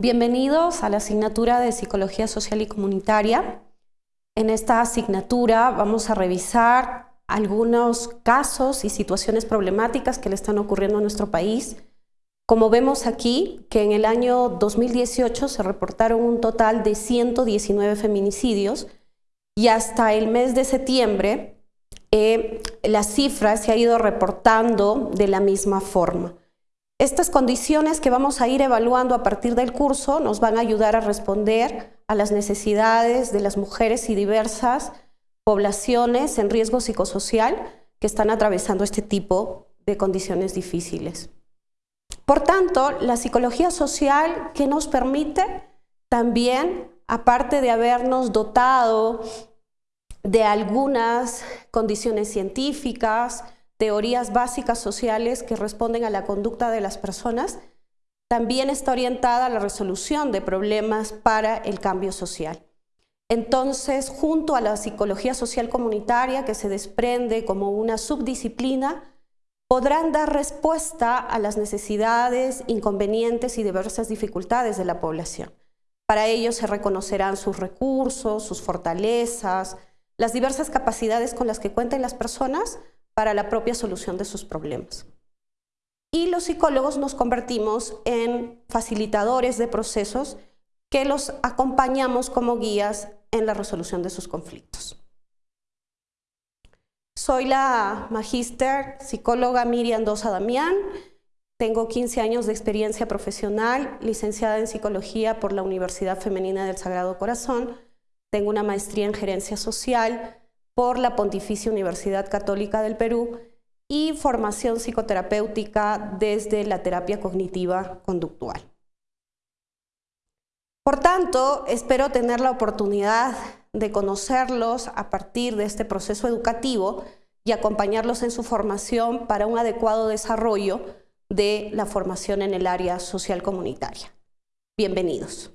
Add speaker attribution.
Speaker 1: Bienvenidos a la asignatura de Psicología Social y Comunitaria. En esta asignatura vamos a revisar algunos casos y situaciones problemáticas que le están ocurriendo a nuestro país. Como vemos aquí, que en el año 2018 se reportaron un total de 119 feminicidios y hasta el mes de septiembre eh, la cifra se ha ido reportando de la misma forma. Estas condiciones que vamos a ir evaluando a partir del curso nos van a ayudar a responder a las necesidades de las mujeres y diversas poblaciones en riesgo psicosocial que están atravesando este tipo de condiciones difíciles. Por tanto, la psicología social que nos permite también, aparte de habernos dotado de algunas condiciones científicas, teorías básicas sociales que responden a la conducta de las personas, también está orientada a la resolución de problemas para el cambio social. Entonces, junto a la psicología social comunitaria que se desprende como una subdisciplina, podrán dar respuesta a las necesidades, inconvenientes y diversas dificultades de la población. Para ello se reconocerán sus recursos, sus fortalezas, las diversas capacidades con las que cuenten las personas para la propia solución de sus problemas. Y los psicólogos nos convertimos en facilitadores de procesos que los acompañamos como guías en la resolución de sus conflictos. Soy la magíster psicóloga Miriam Dosa Damián, tengo 15 años de experiencia profesional, licenciada en psicología por la Universidad Femenina del Sagrado Corazón, tengo una maestría en gerencia social, por la Pontificia Universidad Católica del Perú y formación psicoterapéutica desde la terapia cognitiva conductual. Por tanto, espero tener la oportunidad de conocerlos a partir de este proceso educativo y acompañarlos en su formación para un adecuado desarrollo de la formación en el área social comunitaria. Bienvenidos.